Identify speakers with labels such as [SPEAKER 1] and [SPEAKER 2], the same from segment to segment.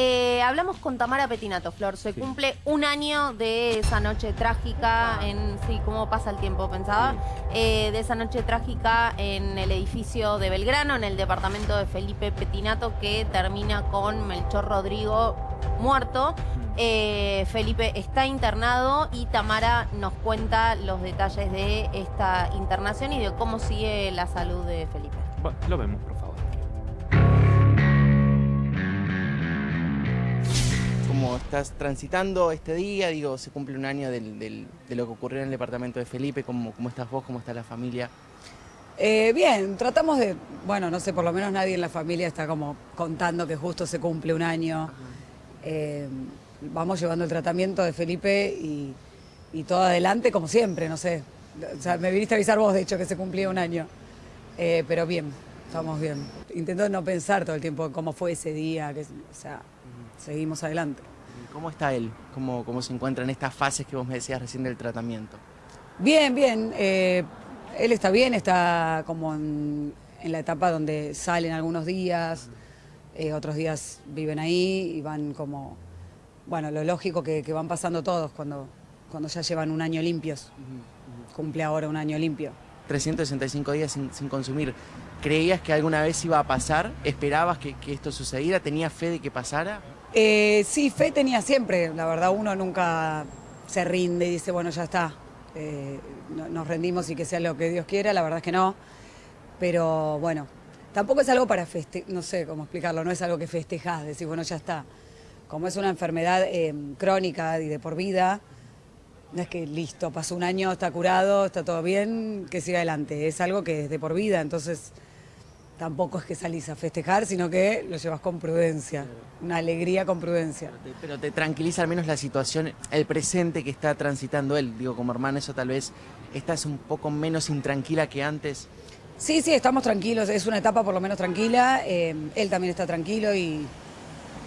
[SPEAKER 1] Eh, hablamos con Tamara Petinato, Flor. Se
[SPEAKER 2] Sí.
[SPEAKER 1] cumple un año de esa noche trágica en... Sí, ¿cómo pasa el tiempo? Pensaba. Eh, de esa noche trágica en el edificio de Belgrano, en el departamento de Felipe Petinato, que termina con Melchor Rodrigo muerto. Eh, Felipe está internado y Tamara nos cuenta los detalles de esta internación y de cómo sigue la salud de Felipe.
[SPEAKER 2] Bueno, lo vemos, por favor.
[SPEAKER 3] ¿Cómo estás transitando este día? Digo, se cumple un año del- del- de lo que ocurrió en el departamento de Felipe. ¿Cómo, cómo estás vos? ¿Cómo está la familia?
[SPEAKER 4] Eh, bien, tratamos de, bueno, no sé, por lo menos nadie en la familia está como contando que justo se cumple un año. Eh, vamos llevando el tratamiento de Felipe y, y todo adelante como siempre, no sé. O sea, me viniste a avisar vos, de hecho, que se cumplía un año. Eh, pero bien, estamos bien. Intento no pensar todo el tiempo cómo fue ese día, que, o sea, seguimos adelante.
[SPEAKER 3] ¿Cómo está él? ¿Cómo, ¿Cómo se encuentra en estas fases que vos me decías recién del tratamiento?
[SPEAKER 4] Bien, bien. eh, él está bien, está como en, en la etapa donde salen algunos días, eh, otros días viven ahí y van como, bueno, lo lógico que, que van pasando todos cuando, cuando ya llevan un año limpios. Cumple ahora un año limpio.
[SPEAKER 3] 365 días sin, sin consumir. ¿Creías que alguna vez iba a pasar? ¿Esperabas que, que esto sucediera? ¿Tenías fe de que pasara?
[SPEAKER 4] Eh, sí, fe tenía siempre. La verdad, uno nunca se rinde y dice, bueno, ya está. eh, no- nos rendimos y que sea lo que Dios quiera. La verdad es que no. Pero bueno, tampoco es algo para festejar, no sé cómo explicarlo, no es algo que festejás, decir, bueno, ya está. Como es una enfermedad eh, crónica y de por vida, no es que listo, pasó un año, está curado, está todo bien, que siga adelante. Es algo que es de por vida, entonces tampoco es que salís a festejar, sino que lo llevas con prudencia, una alegría con prudencia.
[SPEAKER 3] Te- Pero te tranquiliza al menos la situación, el presente que está transitando él. Digo, como hermana, eso tal vez estás un poco menos intranquila que antes.
[SPEAKER 4] Sí, sí, estamos tranquilos, es una etapa por lo menos tranquila, eh, él también está tranquilo y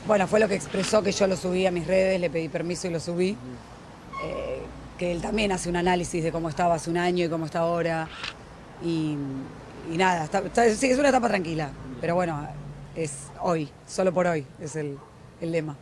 [SPEAKER 4] bueno, fue lo que expresó que yo lo subí a mis redes, le pedí permiso y lo subí, Eh, que él también hace un análisis de cómo estaba hace un año y cómo está ahora y, y nada, sí, es una etapa tranquila, pero bueno, es hoy, solo por hoy, es el, el lema.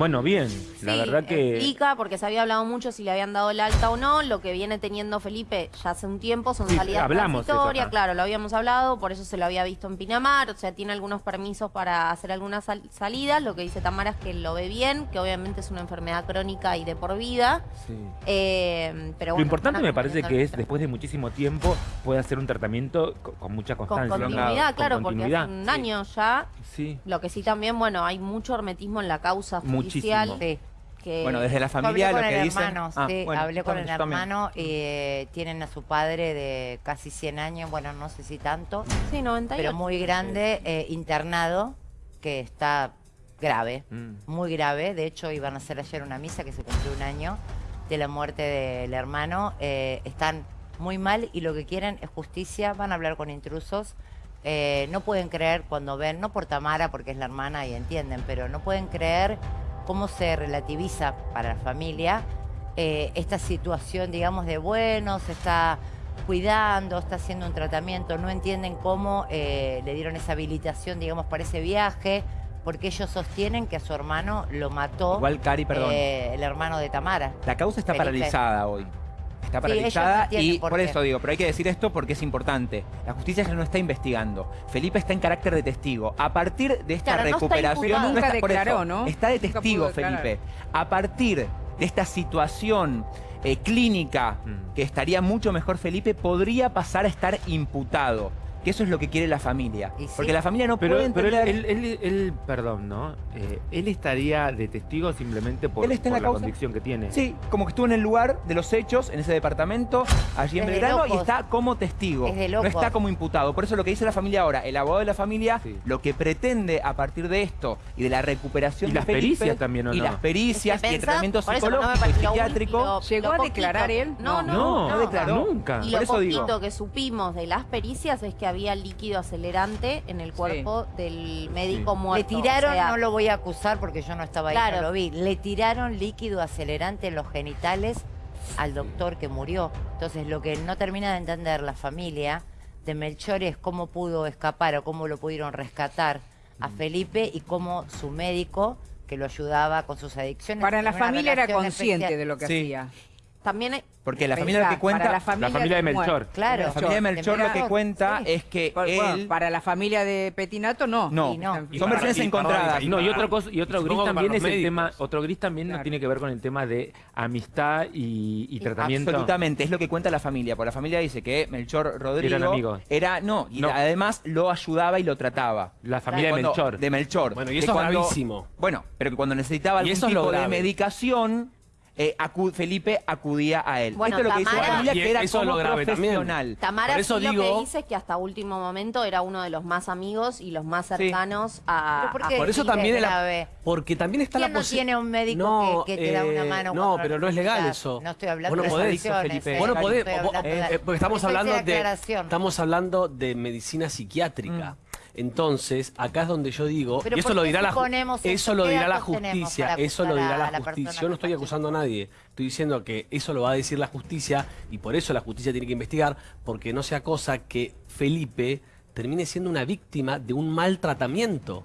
[SPEAKER 2] Bueno, bien. La
[SPEAKER 1] Sí,
[SPEAKER 2] verdad que...
[SPEAKER 1] Explica, porque se había hablado mucho si le habían dado el alta o no. Lo que viene teniendo Felipe ya hace un tiempo son
[SPEAKER 2] Sí,
[SPEAKER 1] salidas
[SPEAKER 2] hablamos acá.
[SPEAKER 1] claro, lo habíamos hablado, por eso se lo había visto en Pinamar, o sea, tiene algunos permisos para hacer algunas sal- salidas. Lo que dice Tamara es que lo ve bien, que obviamente es una enfermedad crónica y de por vida.
[SPEAKER 2] Sí.
[SPEAKER 1] Eh, pero
[SPEAKER 2] Lo
[SPEAKER 1] bueno,
[SPEAKER 2] importante
[SPEAKER 1] están
[SPEAKER 2] me parece que es, después de muchísimo tiempo, puede hacer un tratamiento co- con, mucha
[SPEAKER 1] con
[SPEAKER 2] constancia.
[SPEAKER 1] continuidad,
[SPEAKER 2] Con
[SPEAKER 1] claro,
[SPEAKER 2] continuidad.
[SPEAKER 1] porque hace un año ya.
[SPEAKER 2] Sí.
[SPEAKER 1] Lo que sí también, bueno, hay mucho hermetismo en la causa
[SPEAKER 2] Muchísimo.
[SPEAKER 1] Que
[SPEAKER 5] Bueno, desde la familia
[SPEAKER 6] hablé
[SPEAKER 5] lo
[SPEAKER 6] con
[SPEAKER 5] que
[SPEAKER 6] el
[SPEAKER 5] dicen...
[SPEAKER 6] hermano,
[SPEAKER 5] Ah,
[SPEAKER 6] sí,
[SPEAKER 5] bueno,
[SPEAKER 6] hablé con el hermano, eh, tienen a su padre de casi 100 años, bueno, no sé si tanto,
[SPEAKER 1] Sí, 98.
[SPEAKER 6] pero muy grande, eh, internado, que está grave,
[SPEAKER 2] Mm.
[SPEAKER 6] muy grave. De hecho, iban a hacer ayer una misa que se cumplió un año de la muerte del hermano. Eh, están muy mal y lo que quieren es justicia, van a hablar con intrusos. Eh, no pueden creer cuando ven, no por Tamara, porque es la hermana y entienden, pero no pueden creer cómo se relativiza para la familia eh, esta situación, digamos, de bueno, se está cuidando, está haciendo un tratamiento, no entienden cómo eh, le dieron esa habilitación, digamos, para ese viaje, porque ellos sostienen que a su hermano lo mató
[SPEAKER 5] Igual, Cari, perdón.
[SPEAKER 6] eh, el hermano de Tamara.
[SPEAKER 5] La causa está
[SPEAKER 6] Felipe.
[SPEAKER 5] paralizada hoy. Está paralizada
[SPEAKER 6] no
[SPEAKER 5] y
[SPEAKER 6] por
[SPEAKER 5] eso digo, pero hay que decir esto porque es importante. La justicia ya no está investigando. Felipe está en carácter de testigo. A partir de esta
[SPEAKER 1] Claro, no está
[SPEAKER 5] recuperación. por eso,
[SPEAKER 7] ¿no?
[SPEAKER 5] Está de testigo. Felipe. A partir de esta situación eh, clínica
[SPEAKER 2] Mm.
[SPEAKER 5] que estaría mucho mejor Felipe, podría pasar a estar imputado. Que eso es lo que quiere la familia.
[SPEAKER 6] Y sí.
[SPEAKER 5] Porque la familia no
[SPEAKER 2] Pero,
[SPEAKER 5] puede
[SPEAKER 2] pero él,
[SPEAKER 5] entender.
[SPEAKER 2] él- él- él- perdón, ¿no? Eh, él estaría de testigo simplemente por,
[SPEAKER 5] Él está en
[SPEAKER 2] por
[SPEAKER 5] la
[SPEAKER 2] la,
[SPEAKER 5] causa.
[SPEAKER 2] convicción que tiene.
[SPEAKER 5] Sí, como que estuvo en el lugar de los hechos, en ese departamento, allí en Belgrano, y está como testigo.
[SPEAKER 6] Es de
[SPEAKER 5] no está como imputado. Por eso lo que dice la familia ahora, el abogado de la familia,
[SPEAKER 2] Sí.
[SPEAKER 5] lo que pretende a partir de esto y de la recuperación
[SPEAKER 2] Y
[SPEAKER 5] de
[SPEAKER 2] las
[SPEAKER 5] Felipe,
[SPEAKER 2] pericias también, ¿o
[SPEAKER 5] Y
[SPEAKER 2] no?
[SPEAKER 5] las pericias
[SPEAKER 1] Es que
[SPEAKER 5] y el tratamiento psicológico y psiquiátrico.
[SPEAKER 7] ¿Llegó
[SPEAKER 1] lo
[SPEAKER 7] a declarar él?
[SPEAKER 1] No, no,
[SPEAKER 2] No,
[SPEAKER 5] no declaró.
[SPEAKER 2] Nunca.
[SPEAKER 1] Y
[SPEAKER 5] Por
[SPEAKER 1] lo
[SPEAKER 5] eso
[SPEAKER 1] poquito
[SPEAKER 5] digo.
[SPEAKER 1] que supimos de las pericias es que había líquido acelerante en el cuerpo del médico
[SPEAKER 2] Sí.
[SPEAKER 1] muerto.
[SPEAKER 6] Le tiraron,
[SPEAKER 1] o sea,
[SPEAKER 6] no lo voy a acusar porque yo no estaba ahí,
[SPEAKER 1] Claro.
[SPEAKER 6] no lo vi. Le tiraron líquido acelerante en los genitales al doctor que murió. Entonces, lo que no termina de entender la familia de Melchor es cómo pudo escapar o cómo lo pudieron rescatar a
[SPEAKER 7] Mm.
[SPEAKER 6] Felipe y cómo su médico, que lo ayudaba con sus adicciones.
[SPEAKER 7] Para la familia era consciente
[SPEAKER 6] especial.
[SPEAKER 7] de lo que
[SPEAKER 5] Sí.
[SPEAKER 7] hacía.
[SPEAKER 1] También hay-
[SPEAKER 5] Porque la
[SPEAKER 7] Pensá,
[SPEAKER 5] familia lo que cuenta...
[SPEAKER 7] para
[SPEAKER 5] La
[SPEAKER 7] familia,
[SPEAKER 2] la familia de. Melchor.
[SPEAKER 6] Claro.
[SPEAKER 5] familia de Melchor lo que cuenta
[SPEAKER 6] sí.
[SPEAKER 5] es que
[SPEAKER 7] bueno,
[SPEAKER 5] él...
[SPEAKER 7] para la familia de Petinato no.
[SPEAKER 5] No,
[SPEAKER 6] Y no.
[SPEAKER 5] son
[SPEAKER 2] para-
[SPEAKER 5] versiones
[SPEAKER 2] y para-
[SPEAKER 5] encontradas.
[SPEAKER 2] y no, y otro, cosa, y otro gris
[SPEAKER 8] para
[SPEAKER 2] también es el tema, otro gris también
[SPEAKER 7] Claro.
[SPEAKER 2] tiene que ver con el tema de amistad y, y tratamiento.
[SPEAKER 5] Absolutamente, es lo que cuenta la familia. Porque la familia dice que Melchor Rodrigo
[SPEAKER 2] Eran amigos.
[SPEAKER 5] era no, y
[SPEAKER 2] No.
[SPEAKER 5] además lo ayudaba y lo trataba.
[SPEAKER 2] La familia de Melchor.
[SPEAKER 5] De Melchor.
[SPEAKER 8] Bueno, y eso es gravísimo.
[SPEAKER 5] Bueno, pero que cuando necesitaba algún tipo de medicación, eh, acu- Felipe acudía a él.
[SPEAKER 1] Bueno,
[SPEAKER 5] Esto es lo que dice la
[SPEAKER 1] Tamara-
[SPEAKER 5] familia, que era
[SPEAKER 8] eso es lo grave también.
[SPEAKER 1] Tamara
[SPEAKER 8] Por eso
[SPEAKER 1] sí lo
[SPEAKER 8] digo-
[SPEAKER 1] que dice es que hasta último momento era uno de los más amigos y los más cercanos a...
[SPEAKER 6] Pero ¿por
[SPEAKER 1] a-
[SPEAKER 6] qué?
[SPEAKER 8] Por eso también porque también está
[SPEAKER 6] ¿Quién
[SPEAKER 8] la
[SPEAKER 6] no tiene un médico
[SPEAKER 8] No,
[SPEAKER 6] que, que te da una
[SPEAKER 8] eh,
[SPEAKER 6] mano?
[SPEAKER 8] No, pero
[SPEAKER 6] lo
[SPEAKER 8] no es legal eso.
[SPEAKER 6] No estoy hablando
[SPEAKER 8] Vos no
[SPEAKER 6] de
[SPEAKER 8] podés,
[SPEAKER 5] Felipe.
[SPEAKER 6] eh,
[SPEAKER 8] Vos no
[SPEAKER 6] no
[SPEAKER 8] podés, eh, porque estamos
[SPEAKER 6] dice
[SPEAKER 8] hablando
[SPEAKER 6] la
[SPEAKER 8] de estamos hablando de medicina psiquiátrica. Entonces, acá es donde yo digo, y eso
[SPEAKER 6] ¿por
[SPEAKER 8] lo dirá la
[SPEAKER 6] eso?
[SPEAKER 8] eso lo
[SPEAKER 6] ¿Qué
[SPEAKER 8] dirá la justicia,
[SPEAKER 6] para
[SPEAKER 8] eso lo dirá la
[SPEAKER 6] la
[SPEAKER 8] justicia. Yo no estoy acusando a nadie, estoy diciendo que eso lo va a decir la justicia y por eso la justicia tiene que investigar, porque no sea cosa que Felipe termine siendo una víctima de un maltratamiento.